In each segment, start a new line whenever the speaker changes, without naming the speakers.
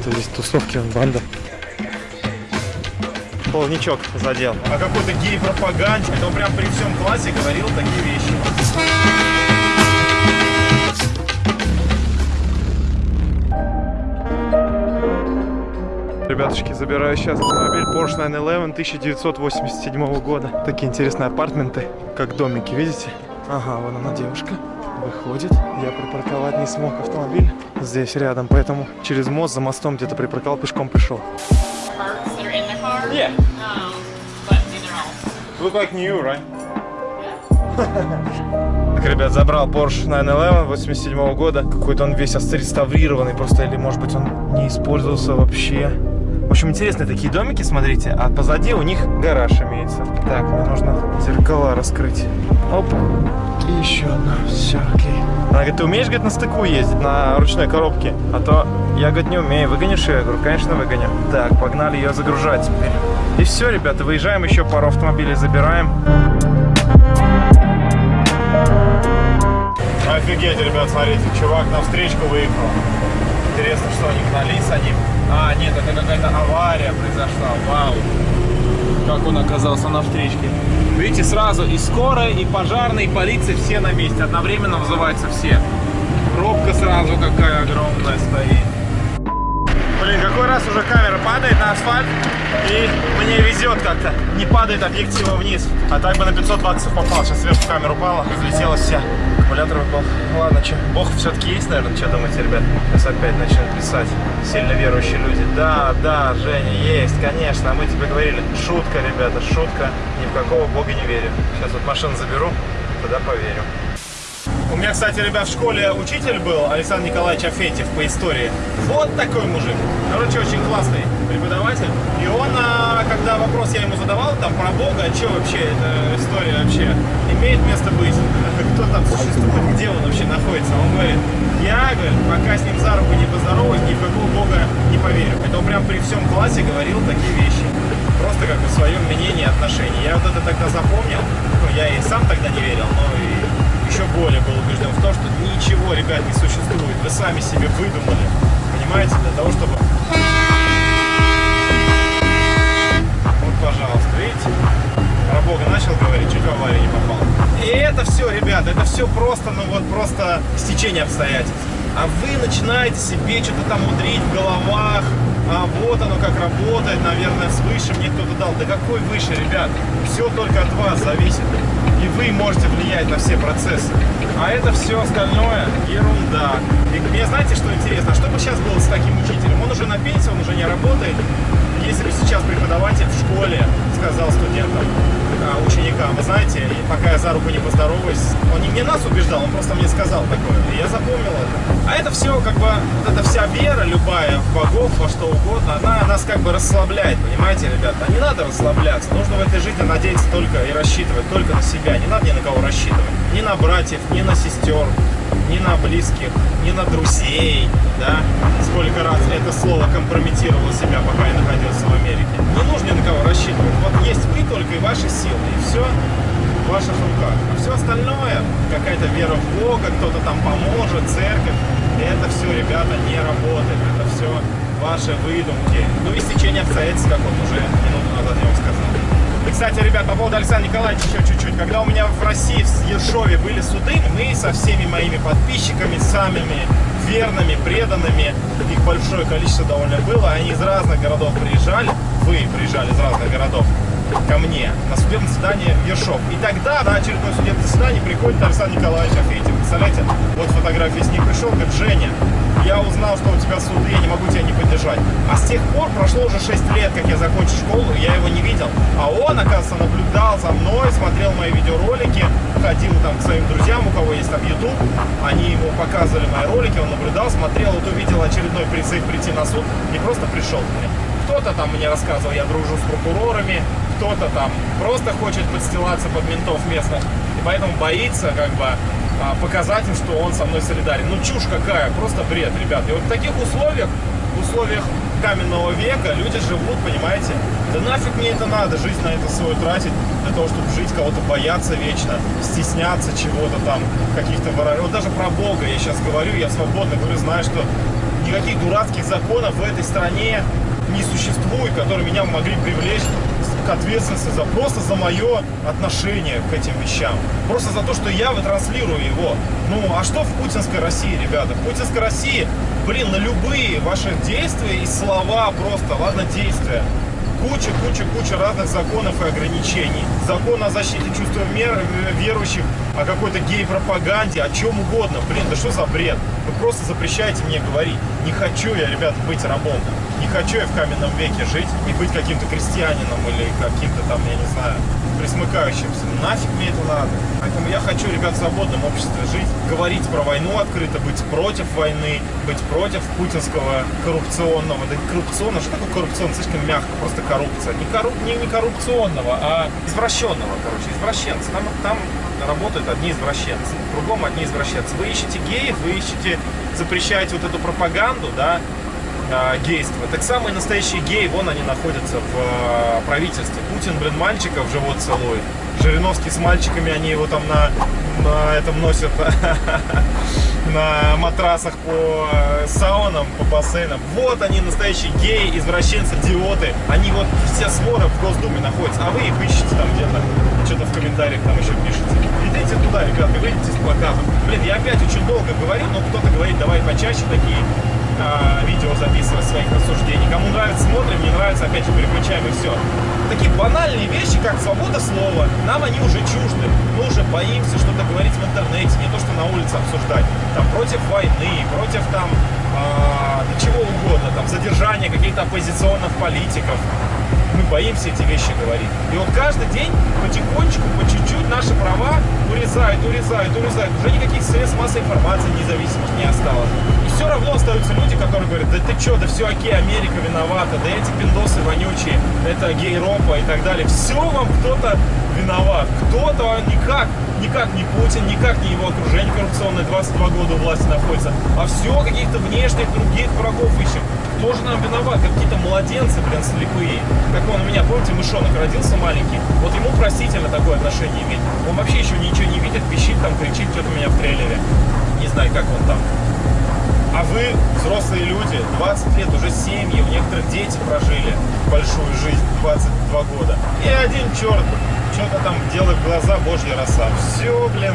какие-то здесь тусовки, банда. Полничок задел.
О какой-то гей-пропаганде. Это он прям при всем классе говорил такие вещи.
Ребятушки, забираю сейчас автомобиль Porsche 911 1987 года. Такие интересные апартменты, как домики, видите? Ага, вон она девушка. Выходит. Я припарковать не смог автомобиль здесь рядом, поэтому через мост за мостом где-то припарковал, пешком пришел.
Yeah. Look like new, right?
Так, ребят, забрал Porsche 911 87 года. Какой-то он весь отреставрированный просто, или может быть он не использовался вообще. В общем, интересные такие домики, смотрите. А позади у них гараж имеется. Так, мне нужно зеркала раскрыть. Оп. И еще одна. Все, окей. Она говорит, ты умеешь, говорит, на стыку ездить, на ручной коробке? А то я, говорит, не умею. Выгонишь ее? Я говорю, конечно, выгоню. Так, погнали ее загружать теперь. И все, ребята, выезжаем, еще пару автомобилей забираем.
Офигеть, ребят, смотрите, чувак на встречку выехал. Интересно, что они гнались ним. А, нет, это какая-то авария произошла. Вау. Как он оказался на встречке. Видите, сразу и скорая, и пожарная, и полиция все на месте. Одновременно вызываются все. Пробка сразу какая огромная стоит. Блин, какой раз уже камера падает на асфальт, и мне везет как-то. Не падает объектива вниз. А так бы на 500 баксов попал. Сейчас сверху камера упала, разлетелась вся. Аккумулятор выпал. Ладно, что, бог все-таки есть, наверное, что думаете, ребят? Сейчас опять начнут писать сильно верующие люди. Да, да, Женя, есть, конечно. Мы тебе говорили, шутка, ребята, шутка. Ни в какого бога не верю. Сейчас вот машину заберу, тогда поверю. У меня, кстати, ребят, в школе учитель был, Александр Николаевич Афентьев по истории. Вот такой мужик. Короче, очень классный преподаватель. И он, а, когда вопрос я ему задавал, там, про Бога, что вообще, эта история вообще имеет место быть? Кто там существует, где он вообще находится? Он говорит, я, говорит, пока с ним за руку не поздороваюсь, ни в какого Бога не поверю. Это он прям при всем классе говорил такие вещи. Просто как бы свое мнение и отношение. Я вот это тогда запомнил. Ну, я и сам тогда не верил, но и еще более был убежден в том, что ничего, ребят, не существует. Вы сами себе выдумали. Понимаете? Для того, чтобы... Вот, пожалуйста, видите? Про Бога начал говорить, чуть в аварию не попал. И это все, ребят, это все просто, ну вот просто стечение обстоятельств. А вы начинаете себе что-то там мудрить в головах, а вот оно как работает, наверное, свыше мне кто-то дал. Да какой выше, ребят? Все только от вас зависит. И вы можете влиять на все процессы. А это все остальное ерунда. И мне знаете, что интересно? Что бы сейчас было с таким учителем? Он уже на пенсии, он уже не работает. Если бы сейчас преподаватель в школе сказал студентам, за руку не поздороваюсь, он не мне нас убеждал, он просто мне сказал такое. И я запомнил это. А это все, как бы, вот эта вся вера, любая, в богов, во что угодно, она нас как бы расслабляет, понимаете, ребята? Не надо расслабляться. Нужно в этой жизни надеяться только и рассчитывать только на себя. Не надо ни на кого рассчитывать. Ни на братьев, ни на сестер, ни на близких, ни на друзей, да? Сколько раз это слово компрометировало себя, пока я находился в Америке. Не нужно ни на кого рассчитывать. Вот есть вы только и ваши силы, и все в ваших руках. А все остальное, какая-то вера в Бога, кто-то там поможет, церковь, это все, ребята, не работает. Это все ваши выдумки. Ну и стечение обстоятельств, как он уже минуту назад я вам сказал. И, кстати, ребят, по поводу Александра Николаевича еще чуть-чуть. Когда у меня в России, в Ершове были суды, мы со всеми моими подписчиками, самыми верными, преданными, их большое количество довольно было, они из разных городов приезжали, вы приезжали из разных городов, ко мне на судебное заседание Ершов. И тогда на очередное судебное заседание приходит Александр Николаевич Афейтин. Представляете, вот фотографии с ним пришел, говорит, Женя, я узнал, что у тебя суды, я не могу тебя не поддержать. А с тех пор прошло уже 6 лет, как я закончил школу, я его не видел. А он, оказывается, наблюдал за мной, смотрел мои видеоролики, ходил там к своим друзьям, у кого есть там YouTube, они ему показывали мои ролики, он наблюдал, смотрел, вот увидел очередной призыв прийти на суд и просто пришел к. Кто-то там мне рассказывал, я дружу с прокурорами, кто-то там просто хочет подстилаться под ментов местных, и поэтому боится как бы а, показать им, что он со мной солидарен. Ну чушь какая, просто бред, ребят. И вот в таких условиях, в условиях каменного века люди живут, понимаете? Да нафиг мне это надо, жизнь на это свою тратить, для того, чтобы жить, кого-то бояться вечно, стесняться чего-то там, каких-то воров. Вот даже про Бога я сейчас говорю, я свободно говорю, знаю, что Никаких дурацких законов в этой стране не существует, которые меня могли привлечь к ответственности за просто за мое отношение к этим вещам. Просто за то, что я вытранслирую его. Ну, а что в путинской России, ребята? В путинской России, блин, на любые ваши действия и слова просто, ладно, действия, куча, куча, куча разных законов и ограничений. Закон о защите чувства мер, верующих, о какой-то гей-пропаганде, о чем угодно. Блин, да что за бред? Вы просто запрещаете мне говорить. Не хочу я, ребят, быть рабом. Не хочу я в каменном веке жить и быть каким-то крестьянином или каким-то там, я не знаю, присмыкающимся. Нафиг мне это надо. Поэтому я хочу, ребят, в свободном обществе жить, говорить про войну открыто, быть против войны, быть против путинского коррупционного. Да коррупционного, что такое коррупционно? Слишком мягко, просто коррупция. Не, корруп, не, не коррупционного, а извращенного, короче, извращенца. Там, там работают одни извращенцы, кругом одни извращенцы. Вы ищете геев, вы ищете, запрещаете вот эту пропаганду, да, э, гейства. Так самые настоящие геи, вон они находятся в э, правительстве. Путин, блин, мальчиков живот целует. Жириновский с мальчиками, они его там на, на этом носят, на матрасах по э, саунам, по бассейнам. Вот они, настоящие геи, извращенцы, идиоты. Они вот все своры в Госдуме находятся, а вы их ищете там где-то, что-то в комментариях там еще пишете. Идите туда, ребята, выйдите с плакатом. Блин, я опять очень долго говорю, но кто-то говорит, давай почаще такие а, видео записывать своих рассуждений. Кому нравится, смотрим, не нравится, опять же переключаем и все. Такие банальные вещи, как свобода слова, нам они уже чужды. Мы уже боимся что-то говорить в интернете, не то, что на улице обсуждать. Там против войны, против там да чего угодно, там задержания каких-то оппозиционных политиков. Мы боимся эти вещи говорить. И вот каждый день потихонечку, по чуть-чуть наши права урезают, урезают, урезают. Уже никаких средств массовой информации независимых не осталось. И все равно остаются люди, которые говорят, да ты что, да все окей, Америка виновата, да эти пиндосы вонючие, это гей-ропа и так далее. Все вам кто-то виноват. Кто-то никак, никак не Путин, никак не его окружение коррупционное 22 года у власти находится, а все каких-то внешних других врагов ищем. Нам виноват? Какие-то младенцы, блин, слепые. Как он у меня, помните, мышонок родился маленький. Вот ему простительно такое отношение иметь. Он вообще еще ничего не видит, пищит там, кричит что-то меня в трейлере. Не знаю, как он там. А вы, взрослые люди, 20 лет, уже семьи, у некоторых дети прожили большую жизнь, 22 года. И один черт что-то там делай в глаза, божья роса. Все, блин,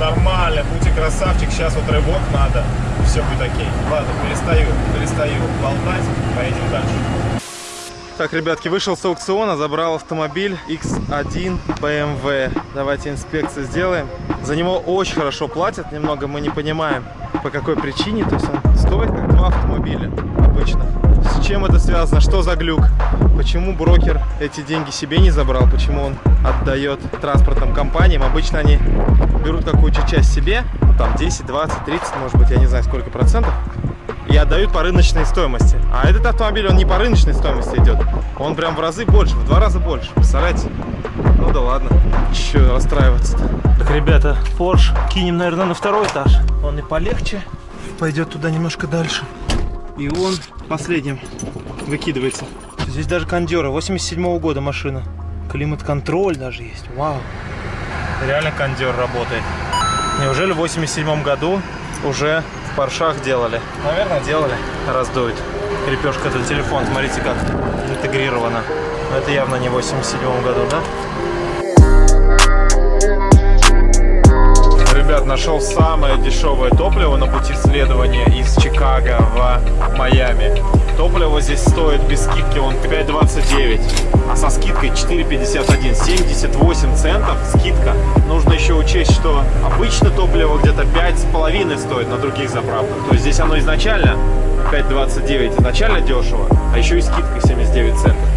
нормально, будьте красавчик, сейчас вот рывок надо, все будет окей. Ладно, перестаю, перестаю болтать, поедем дальше.
Так, ребятки, вышел с аукциона, забрал автомобиль X1 BMW. Давайте инспекцию сделаем. За него очень хорошо платят, немного мы не понимаем, по какой причине. То есть он стоит как два автомобиля обычных. С чем это связано? Что за глюк? Почему брокер эти деньги себе не забрал? Почему он отдает транспортным компаниям? Обычно они берут какую-то часть себе, там 10, 20, 30, может быть, я не знаю сколько процентов, и отдают по рыночной стоимости. А этот автомобиль, он не по рыночной стоимости идет. Он прям в разы больше, в два раза больше. Представляете? Ну да ладно. Че расстраиваться-то? Так, ребята, Porsche кинем, наверное, на второй этаж. Он и полегче. Пойдет туда немножко дальше. И он последним выкидывается. Здесь даже кондера. 87 -го года машина. Климат-контроль даже есть. Вау. Реально кондер работает. Неужели в 87 году уже в паршах делали? Наверное, делали. Раздует. Крепежка для телефона. Смотрите, как интегрирована. Но это явно не в 87 году, да? Ребят, нашел самое дешевое топливо на пути следования из Чикаго в Майами. Топливо здесь стоит без скидки, он 5.29, а со скидкой 4.51, 78 центов скидка. Нужно еще учесть, что обычно топливо где-то 5,5 стоит на других заправках. То есть здесь оно изначально 5.29, изначально дешево, а еще и скидка 79 центов.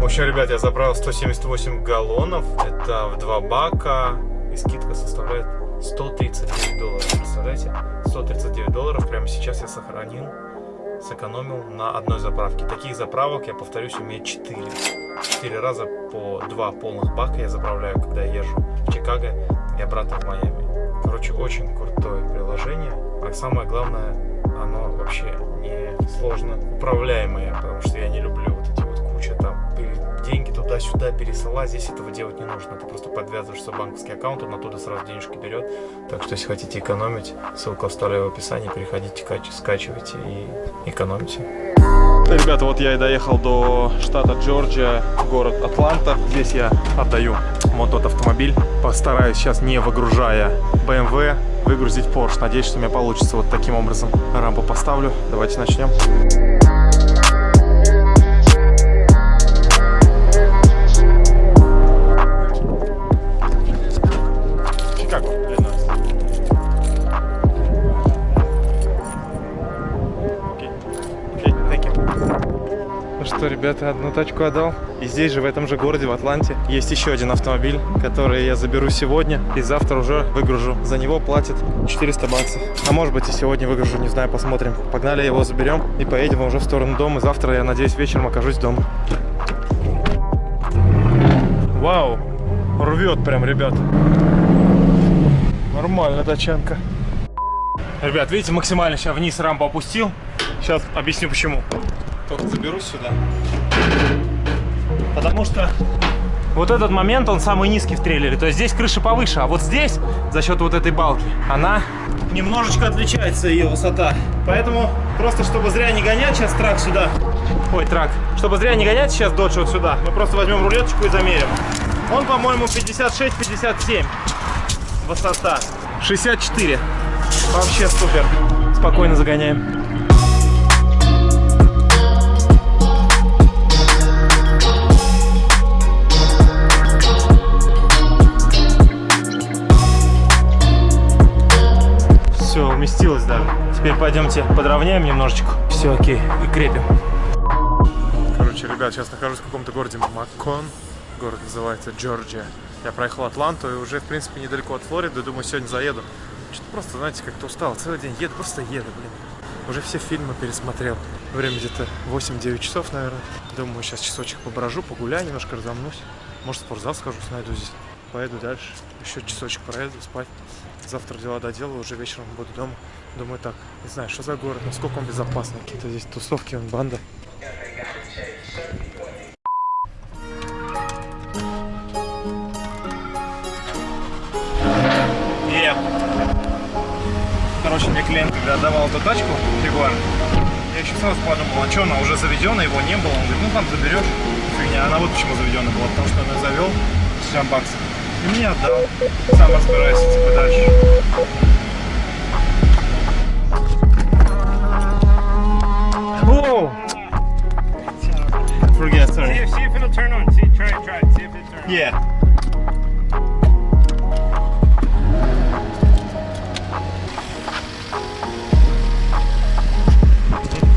В общем, ребят, я заправил 178 галлонов, это в 2 бака, и скидка составляет 139 долларов, представляете? 139 долларов прямо сейчас я сохранил, сэкономил на одной заправке. Таких заправок, я повторюсь, у меня 4. 4 раза по 2 полных бака я заправляю, когда я езжу в Чикаго и обратно в Майами. Короче, очень крутое приложение, а самое главное, оно вообще не сложно управляемое, потому что я не люблю вот эти вот куча там деньги
туда-сюда пересылать. Здесь этого делать не нужно. Ты просто подвязываешь свой банковский аккаунт, он оттуда сразу денежки берет. Так что, если хотите экономить, ссылку оставляю в описании. Переходите, кач- скачивайте и экономите. Ребята, вот я и доехал до штата Джорджия, город Атланта. Здесь я отдаю вот тот автомобиль. Постараюсь сейчас, не выгружая BMW, выгрузить Porsche. Надеюсь, что у меня получится вот таким образом. Рампу поставлю. Давайте начнем. Что, ребята, одну тачку отдал. И здесь же, в этом же городе, в Атланте, есть еще один автомобиль, который я заберу сегодня. И завтра уже выгружу. За него платят 400 баксов. А может быть и сегодня выгружу, не знаю, посмотрим. Погнали, его заберем и поедем уже в сторону дома. Завтра, я надеюсь, вечером окажусь дома. Вау! Рвет прям, ребят. Нормально тачанка. Ребят, видите, максимально сейчас вниз рампу опустил. Сейчас объясню почему. Только заберусь сюда. Потому что вот этот момент, он самый низкий в трейлере. То есть здесь крыша повыше, а вот здесь, за счет вот этой балки, она немножечко отличается, ее высота. Поэтому просто, чтобы зря не гонять сейчас трак сюда. Ой, трак. Чтобы зря не гонять сейчас додж вот сюда, мы просто возьмем рулеточку и замерим. Он, по-моему, 56-57 высота. 64. Вообще супер. Спокойно загоняем. Все, уместилось даже. Теперь пойдемте подровняем немножечко. Все, окей, и крепим. Короче, ребят, сейчас нахожусь в каком-то городе Маккон. Город называется Джорджия. Я проехал Атланту и уже, в принципе, недалеко от Флориды. Думаю, сегодня заеду. Что-то просто, знаете, как-то устал. Целый день еду, просто еду, блин. Уже все фильмы пересмотрел. Время где-то 8-9 часов, наверное. Думаю, сейчас часочек поброжу, погуляю, немножко разомнусь. Может, в спортзал схожу, найду здесь. Поеду дальше. Еще часочек проеду, спать. Завтра дела доделаю, уже вечером буду дома. Думаю, так, не знаю, что за город, насколько он безопасный. Какие-то здесь тусовки, он банда. Короче, мне клиент, когда отдавал эту тачку, Ягуар, я еще сразу подумал, а что, она уже заведена, его не было. Он говорит, ну там заберешь. Фигня, она вот почему заведена была, потому что он ее завел, 60 баксов. И мне отдал. Сам разбирайся, типа, дальше. Whoa! Forget, sorry.
See if, see if it'll turn on. See, try it, try it. See if it turns on.
Yeah.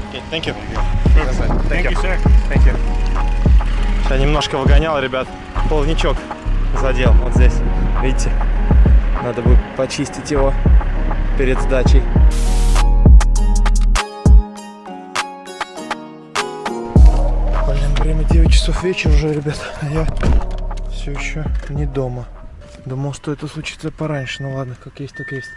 Okay, thank you.
Thank you, sir.
Thank you. Я немножко выгонял, ребят. Полничок задел вот здесь. Видите? Надо будет почистить его перед сдачей. Блин, время 9 часов вечера уже, ребят. А я все еще не дома. Думал, что это случится пораньше. Ну ладно, как есть, так есть.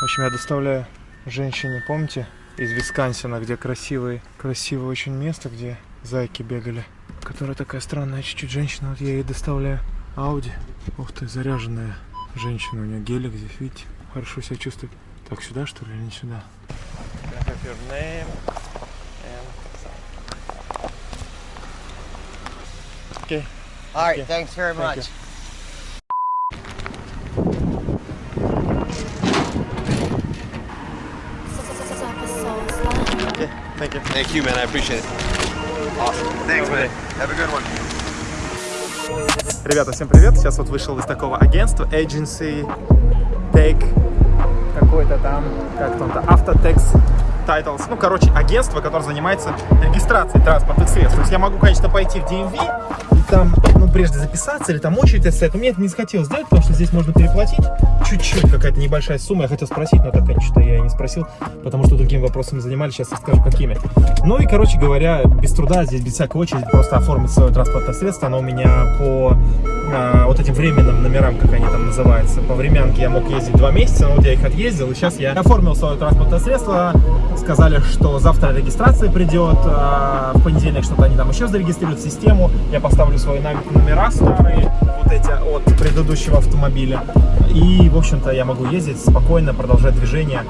В общем, я доставляю женщине, помните, из Висконсина, где красивое, красивое очень место, где зайки бегали. Которая такая странная чуть-чуть женщина. Вот я ей доставляю Ауди. Ух ты, заряженная женщина. У нее гелик здесь, видите? Хорошо себя чувствует. Так, сюда что ли или не сюда? Okay.
All right,
Okay.
thanks very
Thank
much.
Okay, thank you.
Thank you, man. I appreciate it. Awesome. Thanks, man. Have a good one.
Ребята, всем привет! Сейчас вот вышел из такого агентства Agency Take какой-то там, как там-то, Autotex Titles. Ну, короче, агентство, которое занимается регистрацией транспортных средств. То есть я могу, конечно, пойти в DMV и там, ну, прежде записаться или там очередь стоять. Но мне это не захотелось сделать, потому что здесь можно переплатить чуть-чуть, какая-то небольшая сумма. Я хотел спросить, но так, конечно, я не спросил, потому что другими вопросами занимались. Сейчас расскажу, какими. Ну и, короче говоря, без труда, здесь без всякой очереди просто оформить свое транспортное средство. Оно у меня по а, вот этим временным номерам, как они там называются. По времянке я мог ездить два месяца, но вот я их отъездил, и сейчас я оформил свое транспортное средство
сказали, что завтра регистрация придет, а, в понедельник что-то они там еще зарегистрируют систему, я поставлю свои номера старые, вот эти от предыдущего автомобиля, и, в общем-то, я могу ездить спокойно, продолжать движение.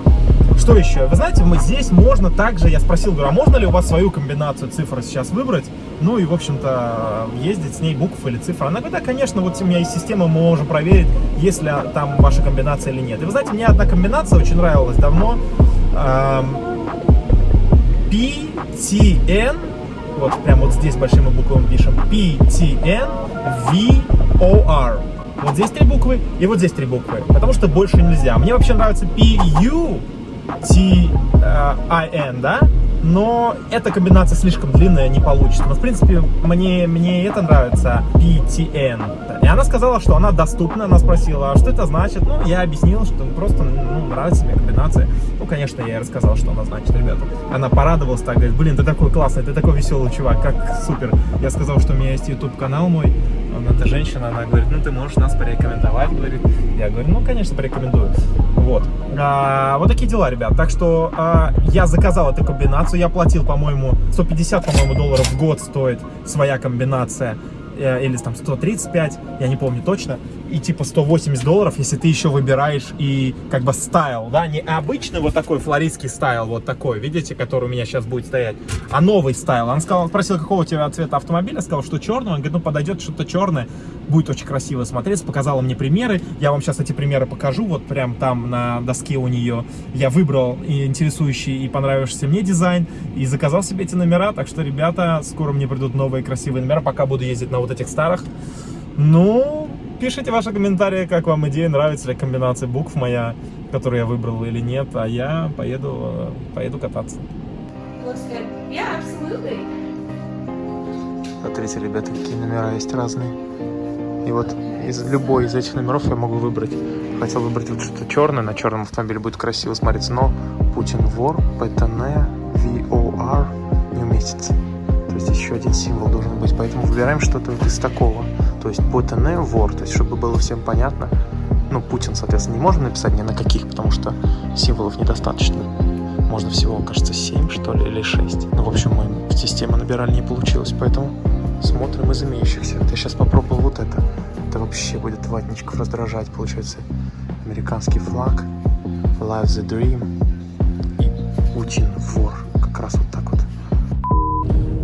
Что еще? Вы знаете, мы здесь можно также, я спросил, говорю, а можно ли у вас свою комбинацию цифр сейчас выбрать? Ну и, в общем-то, ездить с ней букв или цифр. Она говорит, да, конечно, вот у меня есть система, мы можем проверить, есть ли там ваша комбинация или нет. И вы знаете, мне одна комбинация очень нравилась давно. Эм, PTN, вот прям вот здесь большими буквами пишем, PTN VOR. Вот здесь три буквы и вот здесь три буквы, потому что больше нельзя. Мне вообще нравится PU, T-I-N, да? Но эта комбинация слишком длинная, не получится. Но, в принципе, мне, мне это нравится, PTN. И она сказала, что она доступна. Она спросила, а что это значит? Ну, я объяснил, что просто ну, нравится мне комбинация. Ну, конечно, я ей рассказал, что она значит, ребята. Она порадовалась так, говорит, блин, ты такой классный, ты такой веселый чувак, как супер. Я сказал, что у меня есть YouTube-канал мой. Она, эта женщина, она говорит, ну, ты можешь нас порекомендовать, говорит. Я говорю, ну, конечно, порекомендую. Вот. А, вот такие дела, ребят. Так что а, я заказал эту комбинацию. Я платил, по-моему, 150, по-моему, долларов в год стоит своя комбинация. Э, Или там 135, я не помню точно. И типа 180 долларов, если ты еще выбираешь и как бы стайл, да, не обычный вот такой флористский стайл, вот такой, видите, который у меня сейчас будет стоять, а новый стайл. Он сказал, спросил, какого у тебя цвета автомобиля, сказал, что черный. Он говорит, ну подойдет что-то черное, будет очень красиво смотреться. Показала мне примеры, я вам сейчас эти примеры покажу, вот прям там на доске у нее. Я выбрал интересующий и понравившийся мне дизайн и заказал себе эти номера, так что, ребята, скоро мне придут новые красивые номера, пока буду ездить на вот этих старых. Ну, пишите ваши комментарии, как вам идея, нравится ли комбинация букв моя, которую я выбрал или нет, а я поеду, поеду кататься.
Yeah.
Смотрите, ребята, какие номера есть разные. И вот из любой из этих номеров я могу выбрать. Хотел выбрать вот что-то черное, на черном автомобиле будет красиво смотреться, но Путин вор, ПТН, VOR не уместится. То есть еще один символ должен быть, поэтому выбираем что-то вот из такого. То есть ПТН, вор, то есть чтобы было всем понятно. Ну, Путин, соответственно, не можем написать ни на каких, потому что символов недостаточно. Можно всего, кажется, 7, что ли, или 6. Ну, в общем, мы система набирали, не получилось, поэтому смотрим из имеющихся. Вот я сейчас попробовал вот это. Это вообще будет ватничков раздражать, получается. Американский флаг, Live the Dream и Путин вор. Как раз вот так.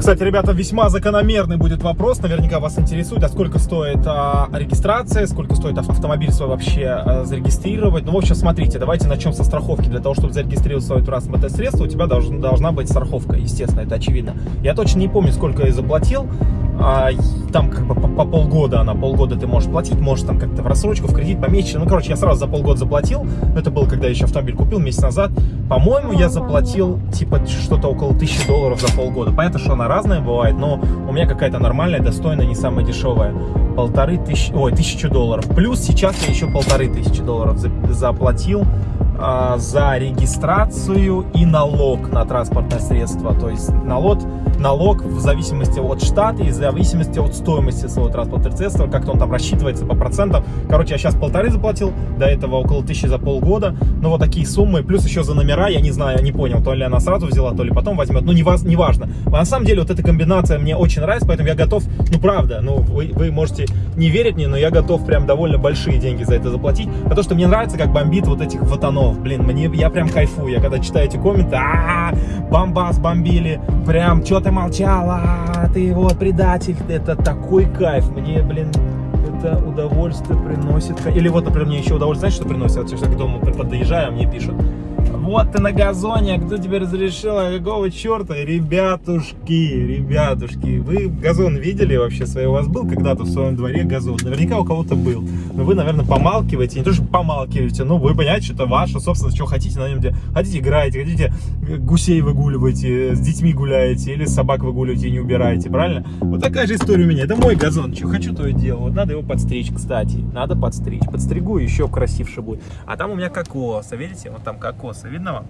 Кстати, ребята, весьма закономерный будет вопрос, наверняка вас интересует, а сколько стоит а, регистрация, сколько стоит ав- автомобиль свой вообще а, зарегистрировать. Ну, в общем, смотрите, давайте начнем со страховки. Для того, чтобы зарегистрировать свое транспортное средство, у тебя должен- должна быть страховка, естественно, это очевидно. Я точно не помню, сколько я заплатил, а, там как бы по, по полгода она, полгода ты можешь платить, можешь там как-то в рассрочку, в кредит, помесячно. Ну, короче, я сразу за полгода заплатил, это было, когда я еще автомобиль купил месяц назад. По-моему, я заплатил типа что-то около тысячи долларов за полгода. Понятно, что она разная бывает, но у меня какая-то нормальная, достойная, не самая дешевая. Полторы тысячи, ой, тысячу долларов. Плюс сейчас я еще полторы тысячи долларов за- заплатил за регистрацию и налог на транспортное средство. То есть налог, налог в зависимости от штата и в зависимости от стоимости своего транспортного средства, как-то он там рассчитывается по процентам. Короче, я сейчас полторы заплатил, до этого около тысячи за полгода. Ну, вот такие суммы, плюс еще за номера, я не знаю, не понял, то ли она сразу взяла, то ли потом возьмет. Ну, не, ваз, не важно. А на самом деле, вот эта комбинация мне очень нравится, поэтому я готов, ну, правда, ну, вы, вы можете не верить мне, но я готов прям довольно большие деньги за это заплатить, потому что мне нравится, как бомбит вот этих ватанов. Блин, мне, я прям кайфую. Я когда читаю эти комменты, а бомбас бомбили, прям, что ты молчала, ты вот предатель, это такой кайф. Мне, блин, это удовольствие приносит. Или вот, например, мне еще удовольствие, знаешь, что приносит? Вот сейчас к дому подъезжаю, а мне пишут, вот ты на газоне, а кто тебе разрешил, а какого черта? Ребятушки, ребятушки, вы газон видели вообще свой? У вас был когда-то в своем дворе газон? Наверняка у кого-то был. Но вы, наверное, помалкиваете, не то, что помалкиваете, но вы понимаете, что это ваше, собственно, что хотите на нем делать. Хотите играете, хотите гусей выгуливаете, с детьми гуляете, или собак выгуливаете и не убираете, правильно? Вот такая же история у меня. Это мой газон, что хочу, то и делаю. Вот надо его подстричь, кстати. Надо подстричь. Подстригу, еще красивше будет. А там у меня кокос. А видите, вот там кокосы. Видно вам?